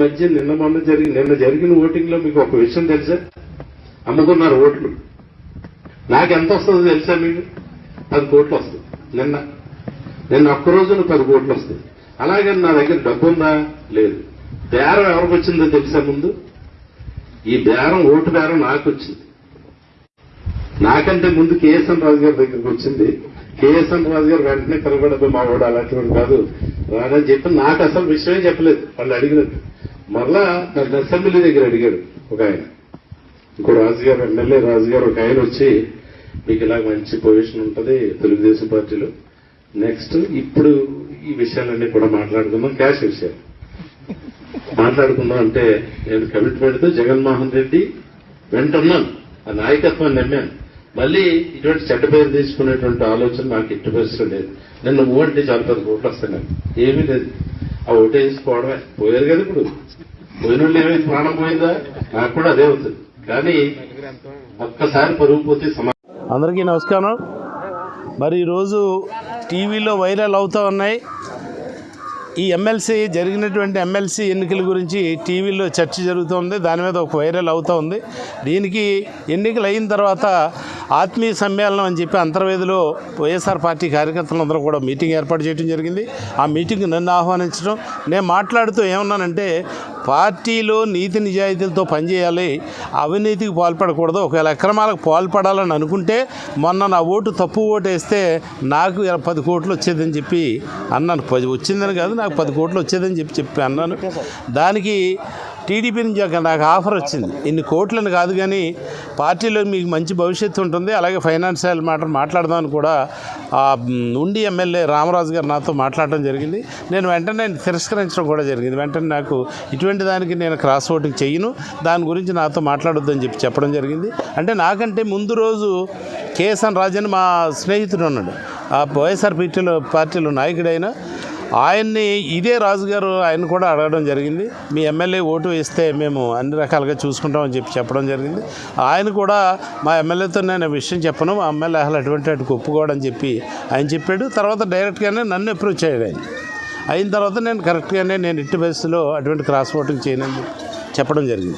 మధ్య నిన్న మొన్న జరిగిన నిన్న జరిగిన ఓటింగ్లో మీకు ఒక విషయం తెలుసా? అమ్ముకున్నారు ఓట్లు. నాకు ఎంత వస్తుందో తెలుసా మీకు? పది కోట్లు వస్తుంది. నిన్న. నిన్న ఒక్క రోజున పది కోట్లు వస్తుంది. అలాగే నా దగ్గర డబ్బు ఉందా? లేదు. బేరం ఎవరికి వచ్చిందో తెలుసా ముందు? ఈ బేరం ఓటు బేరం నాకు వచ్చింది. నాకంటే ముందు కేఎస్ఎన్ రాజు గారి దగ్గరికి వచ్చింది. కేఎస్ఎన్ రాజు గారు వెంటనే కలగడదు మా వాడు అలాంటివాడు కాదు. రాదని చెప్పి నాకు అసలు విషయమే చెప్పలేదు. వాళ్ళు అడిగినట్టు. మరలా నన్ను అసెంబ్లీ దగ్గర అడిగాడు ఒక ఆయన. ఇంకో రాజు గారు ఎమ్మెల్యే రాజు గారు ఒక ఆయన వచ్చి మీకు ఇలా మంచి పొజిషన్ ఉంటుంది తెలుగుదేశం పార్టీలో. నెక్స్ట్ ఇప్పుడు ఈ విషయాలన్నీ కూడా మాట్లాడుకుందాం క్యాష్ విషయాలు. మాట్లాడుకుందాం అంటే నేను కమిట్మెంట్తో జగన్మోహన్ రెడ్డి వెంటున్నాను ఆ నాయకత్వాన్ని నమ్మాను. మళ్ళీ ఇటువంటి చెడ్డ పేరు తీసుకునేటువంటి ఆలోచన నాకు ఎట్టి పరిస్థితి లేదు. నిన్న ఓటే చాలా పెద్ద ఓట్లు వస్తాయి ఏమీ లేదు. ఆ ఓటు వేసుకోవడమే పోయారు కదా ఇప్పుడు. పోయిన ఏమైంది ప్రాణం పోయిందా? నాకు కూడా అదే అవుతుంది కానీ ఒక్కసారి పరుగు పోతే సమా అందరికీ నమస్కారం. మరి ఈరోజు టీవీలో వైరల్ అవుతూ ఉన్నాయి. ఈ ఎమ్మెల్సీ జరిగినటువంటి ఎమ్మెల్సీ ఎన్నికల గురించి టీవీలో చర్చ జరుగుతుంది. దాని మీద ఒక వైరల్ అవుతూ ఉంది. దీనికి ఎన్నికలు అయిన తర్వాత ఆత్మీయ సమ్మేళనం అని చెప్పి అంతర్వేదిలో వైఎస్ఆర్ పార్టీ కార్యకర్తలందరూ కూడా మీటింగ్ ఏర్పాటు చేయడం జరిగింది. ఆ మీటింగ్ నన్ను ఆహ్వానించడం. నేను మాట్లాడుతూ ఏమన్నానంటే పార్టీలో నీతి నిజాయితీలతో పనిచేయాలి అవినీతికి పాల్పడకూడదు. ఒకవేళ అక్రమాలకు పాల్పడాలని అనుకుంటే మొన్న నా ఓటు తప్పు ఓటు వేస్తే నాకు ఇలా పది కోట్లు వచ్చేదని చెప్పి అన్నాను. పది వచ్చిందని కాదు నాకు పది కోట్లు వచ్చేదని చెప్పి చెప్పి అన్నాను. దానికి టీడీపీ నుంచి ఒక నాకు ఆఫర్ వచ్చింది. ఇన్ని కోట్లని కాదు కానీ పార్టీలో మీకు మంచి భవిష్యత్తు ఉంటుంది. అలాగే ఫైనాన్షియల్ మ్యాటర్ మాట్లాడదామని కూడా ఉండి ఎమ్మెల్యే రామరాజు గారు నాతో మాట్లాడడం జరిగింది. నేను వెంటనే తిరస్కరించడం కూడా జరిగింది. వెంటనే నాకు ఇటువంటి దానికి నేను క్రాస్ ఓటింగ్ చెయ్యను. దాని గురించి నాతో మాట్లాడొద్దని చెప్పి చెప్పడం జరిగింది. అంటే నాకంటే ముందు రోజు కేఎస్ఎన్ రాజన్ మా స్నేహితుడు ఉన్నాడు ఆ వైఎస్ఆర్ పార్టీలో పార్టీలో నాయకుడైన ఆయన్ని ఇదే రాజుగారు ఆయన కూడా అడగడం జరిగింది. మీ ఎమ్మెల్యే ఓటు వేస్తే మేము అన్ని రకాలుగా చూసుకుంటామని చెప్పి చెప్పడం జరిగింది. ఆయన కూడా మా ఎమ్మెల్యేతో నేను విషయం చెప్పను మా ఎమ్మెల్యే అసలు అటువంటి వాటికి ఒప్పుకోవడం చెప్పి ఆయన చెప్పాడు. తర్వాత డైరెక్ట్గానే నన్ను అప్రోచ్ అయ్యాడు ఆయన. అయిన తర్వాత నేను కరెక్ట్గానే నేను ఇట్టి బస్సులో అటువంటి క్రాస్ ఓటింగ్ చేయనని చెప్పడం జరిగింది.